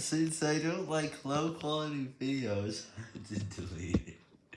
Since I don't like low quality videos, I did delete.